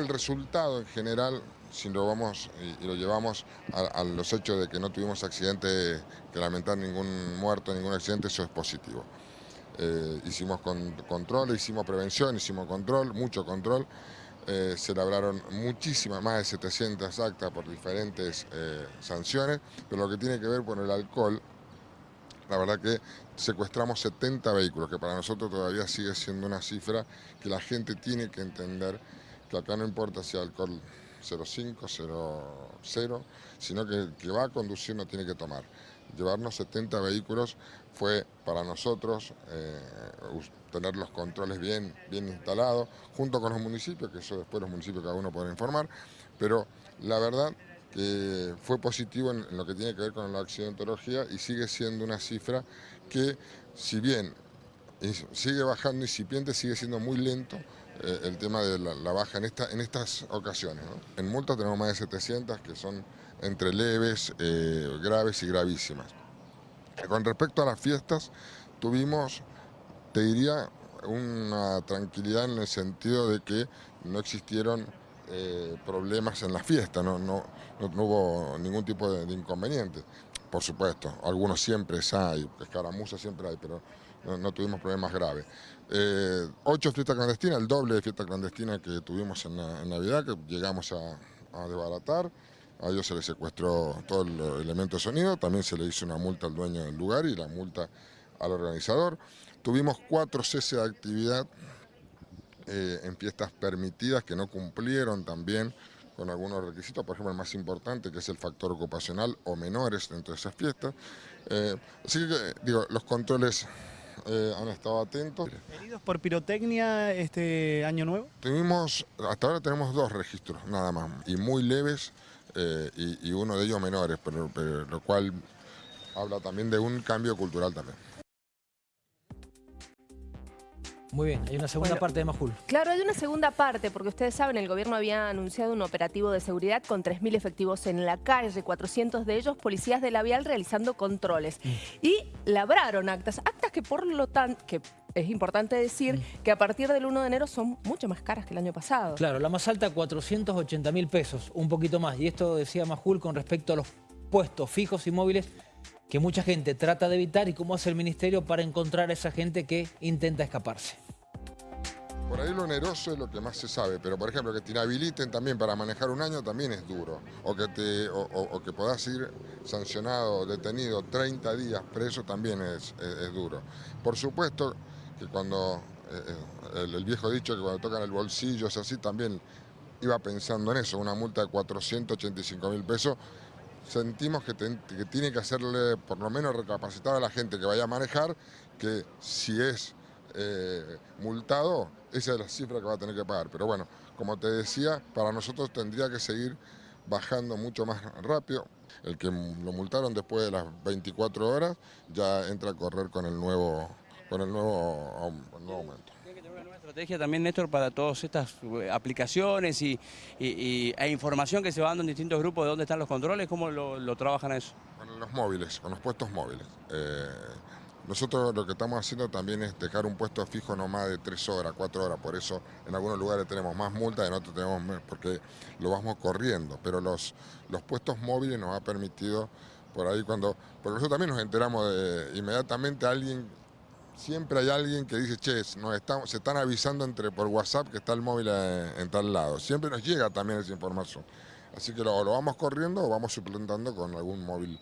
El resultado en general, si lo vamos y, lo llevamos a, los hechos de que no tuvimos accidente, que lamentar ningún muerto, ningún accidente, eso es positivo. Eh, hicimos control, hicimos prevención, hicimos control, mucho control. Eh, se labraron muchísimas, más de 700 actas por diferentes eh, sanciones, pero lo que tiene que ver con el alcohol, la verdad que secuestramos 70 vehículos, que para nosotros todavía sigue siendo una cifra que la gente tiene que entender que acá no importa si alcohol 0,5, 0,0, sino que el que va a conducir no tiene que tomar. Llevarnos 70 vehículos fue para nosotros eh, tener los controles bien, bien instalados, junto con los municipios, que eso después los municipios cada uno puede informar, pero la verdad que fue positivo en, lo que tiene que ver con la accidentología y sigue siendo una cifra que, si bien sigue bajando incipiente, sigue siendo muy lento eh, el tema de la, baja en, esta, en estas ocasiones. En multas tenemos más de 700 que son entre leves, eh, graves y gravísimas. Con respecto a las fiestas, tuvimos, te diría, una tranquilidad en el sentido de que no existieron eh, problemas en la fiesta, no, no, no, hubo ningún tipo de, inconveniente. Por supuesto, algunos siempre hay, escaramuzas siempre hay, pero no, tuvimos problemas graves. Eh, ocho fiestas clandestinas, el doble de fiesta clandestina que tuvimos en, Navidad, que llegamos a, a desbaratar. A ellos se les secuestró todo el elemento de sonido, también se le hizo una multa al dueño del lugar y la multa al organizador. Tuvimos cuatro cese de actividad eh, en fiestas permitidas que no cumplieron también con algunos requisitos, por ejemplo el más importante que es el factor ocupacional o menores dentro de esas fiestas. Eh, así que digo, los controles eh, han estado atentos. ¿Heridos por pirotecnia este año nuevo? Tuvimos, hasta ahora tenemos dos registros nada más, y muy leves, y, uno de ellos menores, pero, lo cual habla también de un cambio cultural también. Muy bien, hay una segunda parte de Majul. Claro, hay una segunda parte, porque ustedes saben, el gobierno había anunciado un operativo de seguridad con 3.000 efectivos en la calle, 400 de ellos policías de la vial realizando controles. Mm. Y labraron actas, actas que por lo tanto, que es importante decir mm. que a partir del 1 de enero son mucho más caras que el año pasado. Claro, la más alta 480 mil pesos, un poquito más. Y esto decía Majul con respecto a los puestos fijos y móviles que mucha gente trata de evitar y cómo hace el Ministerio para encontrar a esa gente que intenta escaparse. Por ahí lo oneroso es lo que más se sabe, pero por ejemplo que te inhabiliten también para manejar un año también es duro. O que, te, o, que puedas ir sancionado, detenido 30 días preso también es, duro. Por supuesto que cuando, eh, eh, el, viejo dicho que cuando tocan el bolsillo es así, también iba pensando en eso, una multa de 485 mil pesos sentimos que, tiene que hacerle por lo menos recapacitar a la gente que vaya a manejar que si es eh, multado, esa es la cifra que va a tener que pagar. Pero bueno, como te decía, para nosotros tendría que seguir bajando mucho más rápido. El que lo multaron después de las 24 horas ya entra a correr con el nuevo, con el nuevo aumento estrategia también, Néstor, para todas estas eh, aplicaciones y, e información que se va dando en distintos grupos de dónde están los controles? ¿Cómo lo, trabajan eso? Con los móviles, con los puestos móviles. Eh, nosotros lo que estamos haciendo también es dejar un puesto fijo no más de tres horas, cuatro horas, por eso en algunos lugares tenemos más multas, en otros tenemos menos, porque lo vamos corriendo, pero los, los puestos móviles nos ha permitido por ahí cuando, porque nosotros también nos enteramos de inmediatamente alguien siempre hay alguien que dice, che, nos se están avisando entre por WhatsApp que está el móvil en, tal lado. Siempre nos llega también esa información. Así que lo, lo vamos corriendo o vamos suplantando con algún móvil